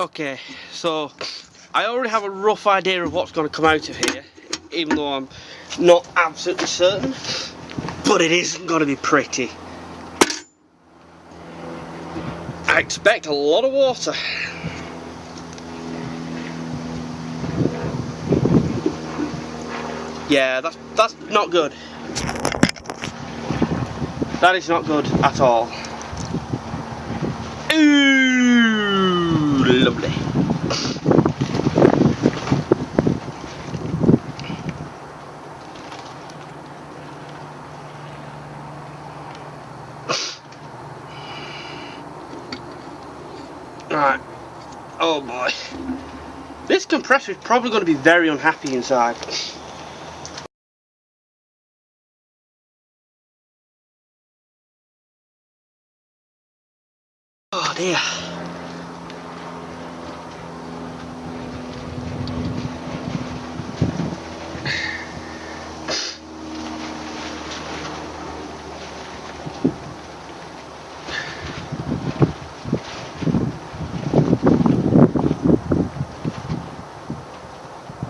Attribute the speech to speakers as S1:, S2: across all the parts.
S1: Okay, so I already have a rough idea of what's going to come out of here, even though I'm not absolutely certain, but it isn't going to be pretty. I expect a lot of water. Yeah, that's, that's not good. That is not good at all. Ooh, lovely. Right. Oh boy. This compressor is probably going to be very unhappy inside. Oh dear.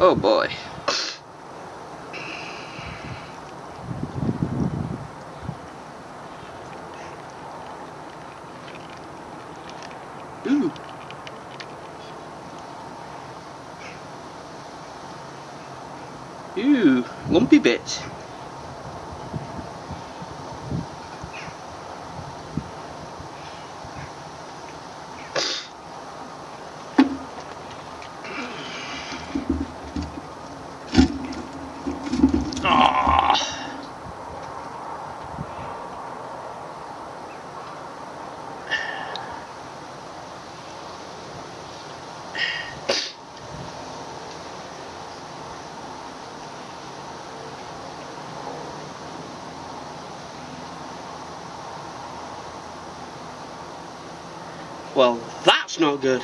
S1: Oh boy. Ooh. Ooh, lumpy bits. Well, that's not good.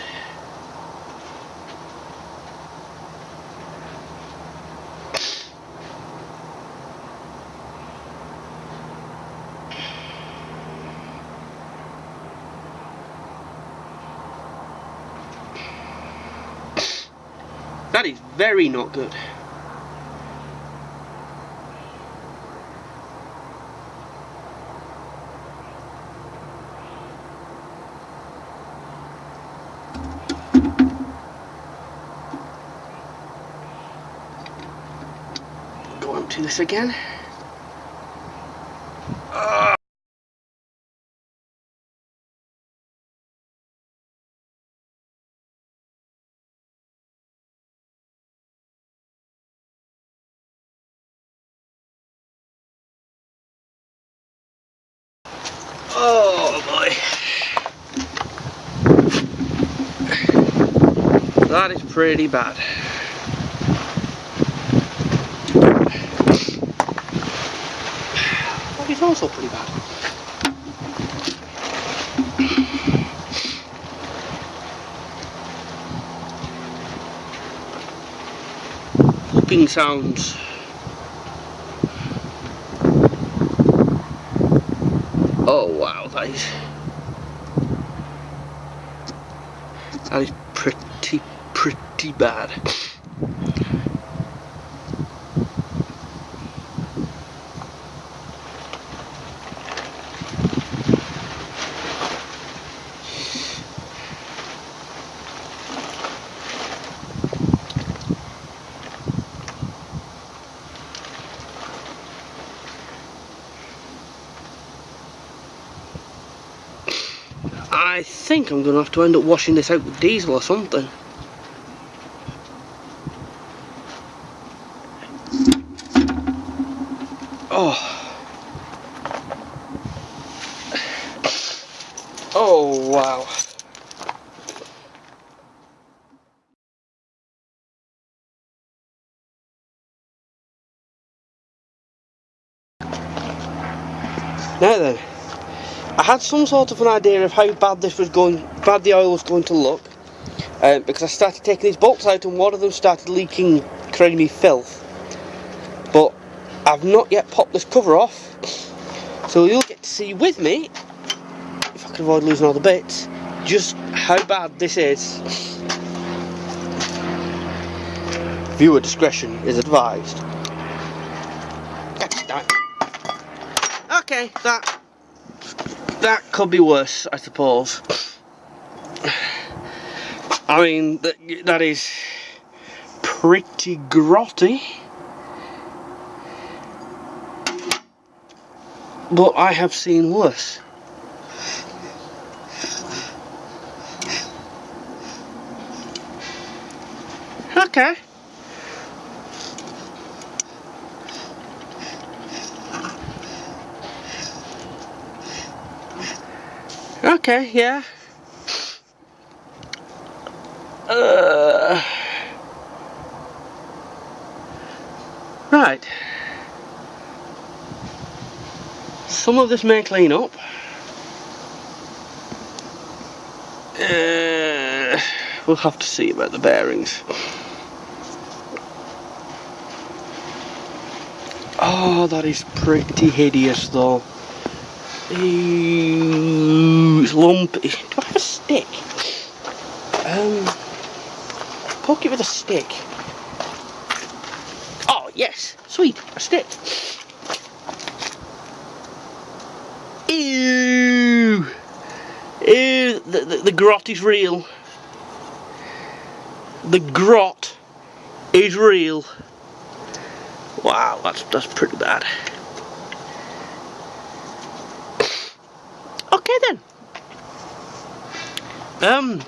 S1: That is very not good. Go empty this again. Oh boy. That is pretty bad. Is also pretty bad. Whooping sounds. Oh wow, that is that is pretty pretty bad. I think I'm going to have to end up washing this out with diesel or something. Oh. Oh, wow. Now then, had some sort of an idea of how bad this was going, bad the oil was going to look, um, because I started taking these bolts out and one of them started leaking creamy filth. But I've not yet popped this cover off, so you'll get to see with me, if I can avoid losing all the bits, just how bad this is. Viewer discretion is advised. Okay, that that could be worse, I suppose. I mean, that, is pretty grotty. But I have seen worse. Okay. Okay, yeah. Uh, right. Some of this may clean up. Uh, we'll have to see about the bearings. Oh, that is pretty hideous though. Lumpy. Do I have a stick? Um, poke it with a stick. Oh, yes. Sweet. A stick. Ew. Ew. The, the, the grot is real. The grot is real. Wow, that's, that's pretty bad. Okay then. Um.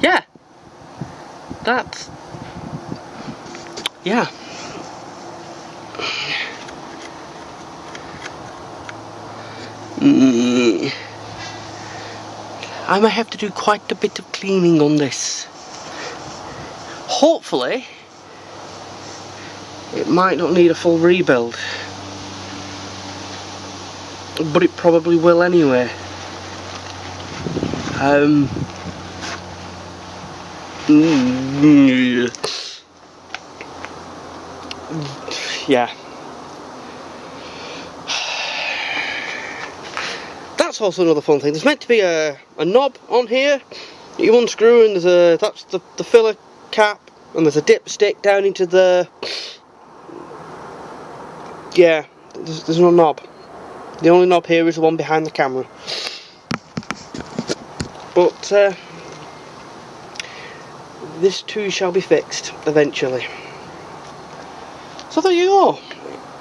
S1: Yeah. That's. Yeah. Mm. I might have to do quite a bit of cleaning on this. Hopefully, it might not need a full rebuild but it probably will anyway. Um, yeah. That's also another fun thing. There's meant to be a, a knob on here you unscrew and there's a that's the, the filler cap and there's a dipstick down into the yeah there's, there's no knob the only knob here is the one behind the camera. But uh, this too shall be fixed eventually. So there you go.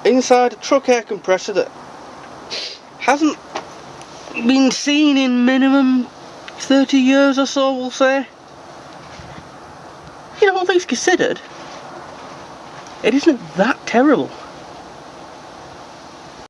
S1: Inside a truck air compressor that hasn't been seen in minimum 30 years or so, we'll say. You know, all things considered, it isn't that terrible.